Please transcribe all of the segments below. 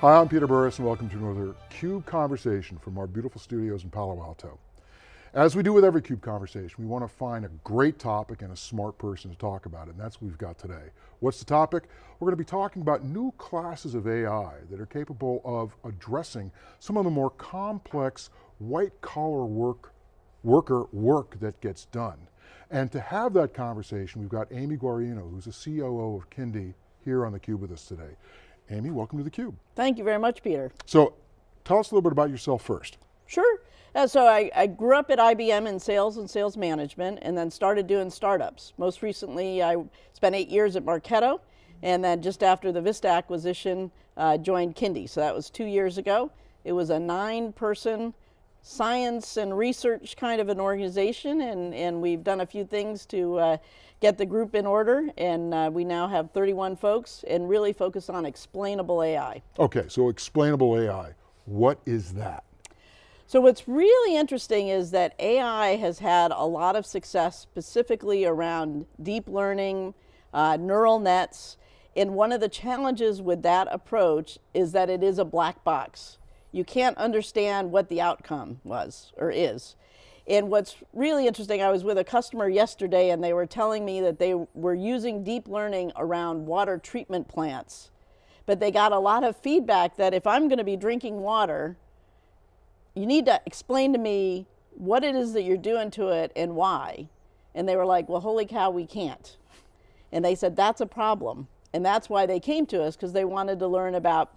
Hi, I'm Peter Burris and welcome to another CUBE Conversation from our beautiful studios in Palo Alto. As we do with every CUBE Conversation, we want to find a great topic and a smart person to talk about it, and that's what we've got today. What's the topic? We're going to be talking about new classes of AI that are capable of addressing some of the more complex white collar work, worker work that gets done. And to have that conversation, we've got Amy Guarino, who's the COO of Kyndi, here on theCUBE with us today. Amy, welcome to theCUBE. Thank you very much, Peter. So, tell us a little bit about yourself first. Sure. Uh, so I, I, grew up at IBM in sales and sales management and then started doing startups. Most recently, I spent eight years at Marketo and then just after the Vista acquisition, uh, joined Kyndi. So that was two years ago. It was a nine person science and research kind of an organization and, and we've done a few things to uh, get the group in order and uh, we now have 31 folks and really focus on explainable AI. Okay, so explainable AI, what is that? So what's really interesting is that AI has had a lot of success specifically around deep learning, uh, neural nets, and one of the challenges with that approach is that it is a black box you can't understand what the outcome was or is. And what's really interesting, I was with a customer yesterday and they were telling me that they were using deep learning around water treatment plants. But they got a lot of feedback that if I'm going to be drinking water, you need to explain to me what it is that you're doing to it and why. And they were like, well, holy cow, we can't. And they said, that's a problem. And that's why they came to us, because they wanted to learn about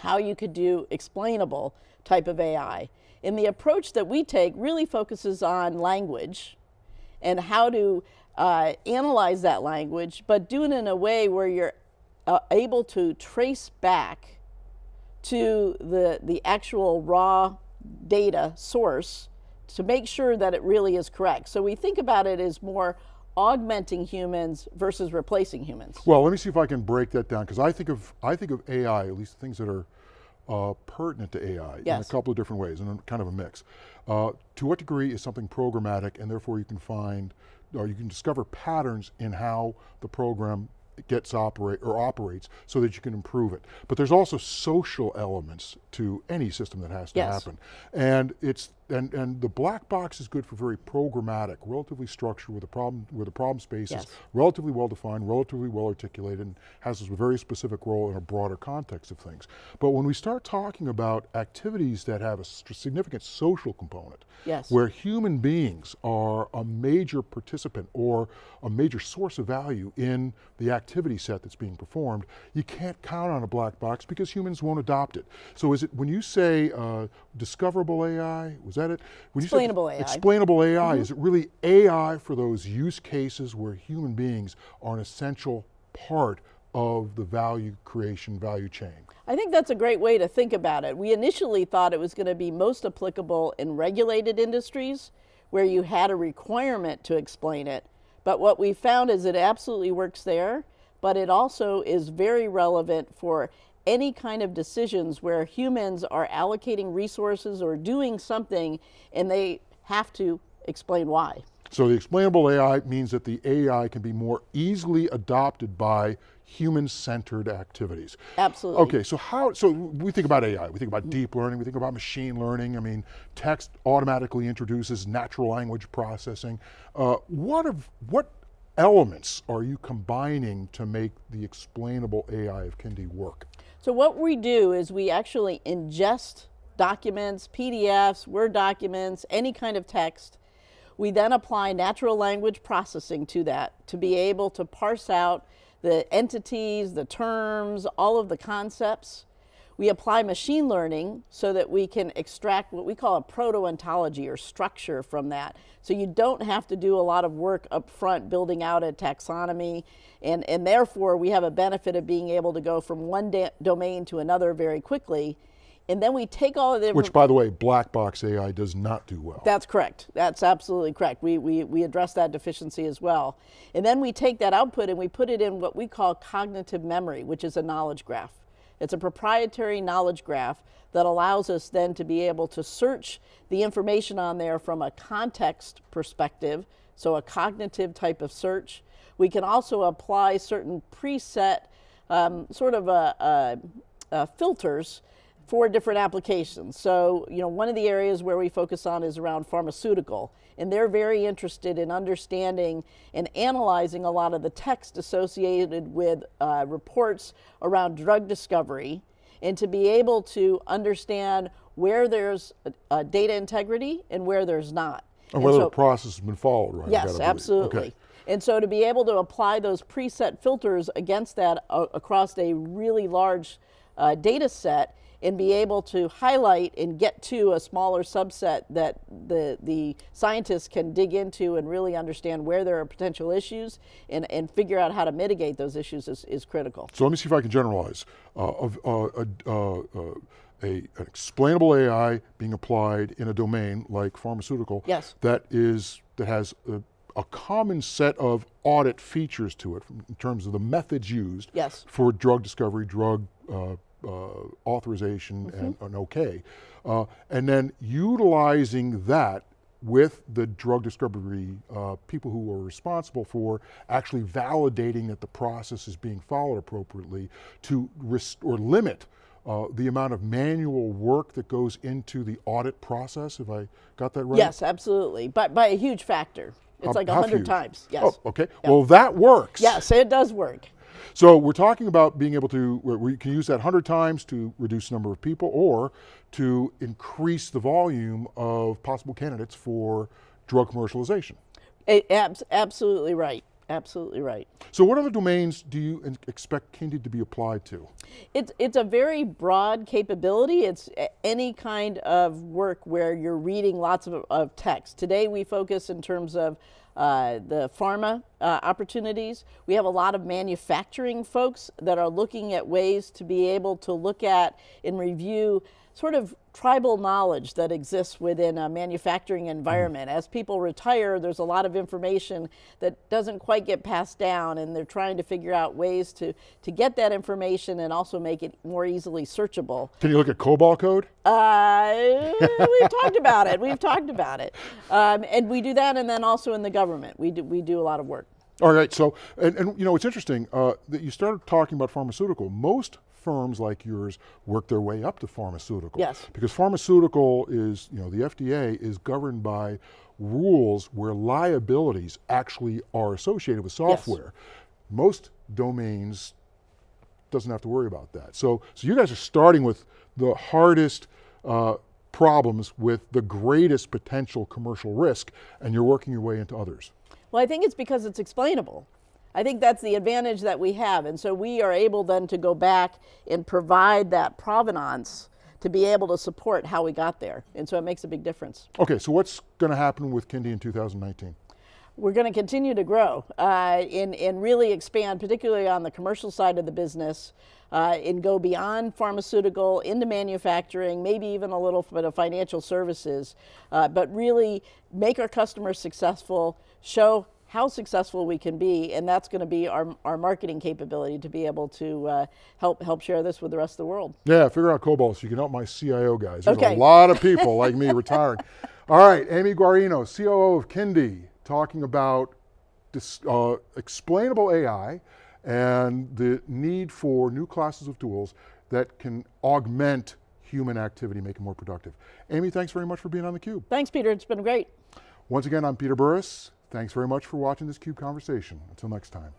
how you could do explainable type of AI. And the approach that we take really focuses on language and how to uh, analyze that language, but do it in a way where you're uh, able to trace back to the, the actual raw data source to make sure that it really is correct. So we think about it as more augmenting humans versus replacing humans? Well, let me see if I can break that down, because I think of I think of AI, at least things that are uh, pertinent to AI yes. in a couple of different ways, and kind of a mix. Uh, to what degree is something programmatic, and therefore you can find, or you can discover patterns in how the program gets operate or operates so that you can improve it. But there's also social elements to any system that has to yes. happen. And it's and, and the black box is good for very programmatic, relatively structured with the problem where the problem space yes. is relatively well defined, relatively well articulated, and has a very specific role in a broader context of things. But when we start talking about activities that have a significant social component, yes. where human beings are a major participant or a major source of value in the activity set that's being performed, you can't count on a black box because humans won't adopt it. So is it, when you say uh, discoverable AI, was that that it? When explainable AI. Explainable AI, mm -hmm. is it really AI for those use cases where human beings are an essential part of the value creation, value chain? I think that's a great way to think about it. We initially thought it was going to be most applicable in regulated industries where you had a requirement to explain it. But what we found is it absolutely works there, but it also is very relevant for any kind of decisions where humans are allocating resources or doing something and they have to explain why. So the explainable AI means that the AI can be more easily adopted by human-centered activities. Absolutely. Okay, so how, so we think about AI, we think about deep learning, we think about machine learning, I mean, text automatically introduces natural language processing. Uh, what, of, what elements are you combining to make the explainable AI of Kyndi work? So what we do is we actually ingest documents, PDFs, Word documents, any kind of text. We then apply natural language processing to that to be able to parse out the entities, the terms, all of the concepts. We apply machine learning so that we can extract what we call a proto-ontology or structure from that. So you don't have to do a lot of work up front building out a taxonomy and, and therefore we have a benefit of being able to go from one domain to another very quickly and then we take all of the Which by the way, black box AI does not do well. That's correct. That's absolutely correct. We, we, we address that deficiency as well. And then we take that output and we put it in what we call cognitive memory, which is a knowledge graph. It's a proprietary knowledge graph that allows us then to be able to search the information on there from a context perspective, so a cognitive type of search. We can also apply certain preset, um, sort of a, a uh, filters for different applications. So, you know, one of the areas where we focus on is around pharmaceutical, and they're very interested in understanding and analyzing a lot of the text associated with uh, reports around drug discovery, and to be able to understand where there's uh, data integrity and where there's not. And whether so, the process has been followed, right? Yes, absolutely. Okay. And so to be able to apply those preset filters against that uh, across a really large uh, data set and be able to highlight and get to a smaller subset that the, the scientists can dig into and really understand where there are potential issues and, and figure out how to mitigate those issues is, is critical. So let me see if I can generalize. Uh, of, uh, uh, uh, uh, a, an explainable AI being applied in a domain like pharmaceutical Yes. that is that has a, a common set of audit features to it in terms of the methods used Yes. for drug discovery, drug uh, uh, authorization, Mm-hmm. and an okay, uh, and then utilizing that with the drug discovery uh, people who are responsible for actually validating that the process is being followed appropriately to rest- or limit uh, the amount of manual work that goes into the audit process. Have I got that right? Yes, absolutely, but by a huge factor. It's like a hundred times. Yes. Oh, okay. Well, that works. Yes, it does work. So we're talking about being able to, we can use that 100 times to reduce the number of people or to increase the volume of possible candidates for drug commercialization. Abs- absolutely right. Absolutely right. So what other domains do you expect Kyndi to be applied to? It's, it's a very broad capability. It's any kind of work where you're reading lots of, of text. Today we focus in terms of uh, the pharma uh, opportunities. We have a lot of manufacturing folks that are looking at ways to be able to look at and review sort of tribal knowledge that exists within a manufacturing environment. As people retire, there's a lot of information that doesn't quite get passed down, and they're trying to figure out ways to, to get that information and also make it more easily searchable. Can you look at COBOL code? Uh, we've talked about it. We've talked about it, um, and we do that, and then also in the government, we do we do a lot of work. All right, so, and, and you know, it's interesting uh, that you started talking about pharmaceutical. Most firms like yours work their way up to pharmaceutical. Yes. Because pharmaceutical is, you know, the FDA is governed by rules where liabilities actually are associated with software. Yes. Most domains doesn't have to worry about that. So, so you guys are starting with the hardest uh, problems with the greatest potential commercial risk, and you're working your way into others. Well, I think it's because it's explainable. I think that's the advantage that we have. And so we are able then to go back and provide that provenance to be able to support how we got there. And so it makes a big difference. Okay, so what's going to happen with Kyndi in 2019? We're going to continue to grow uh, and, and really expand, particularly on the commercial side of the business, uh, and go beyond pharmaceutical into manufacturing, maybe even a little bit of financial services, uh, but really make our customers successful, show how successful we can be, and that's going to be our, our marketing capability to be able to uh, help help share this with the rest of the world. Yeah, figure out COBOL so you can help my CIO guys. There's Okay. a lot of people like me retiring. All right, Amy Guarino, COO of Kyndi, talking about this, uh, explainable AI and the need for new classes of tools that can augment human activity, make it more productive. Amy, thanks very much for being on theCUBE. Thanks, Peter. It's been great. Once again, I'm Peter Burris. Thanks very much for watching this CUBE conversation. Until next time.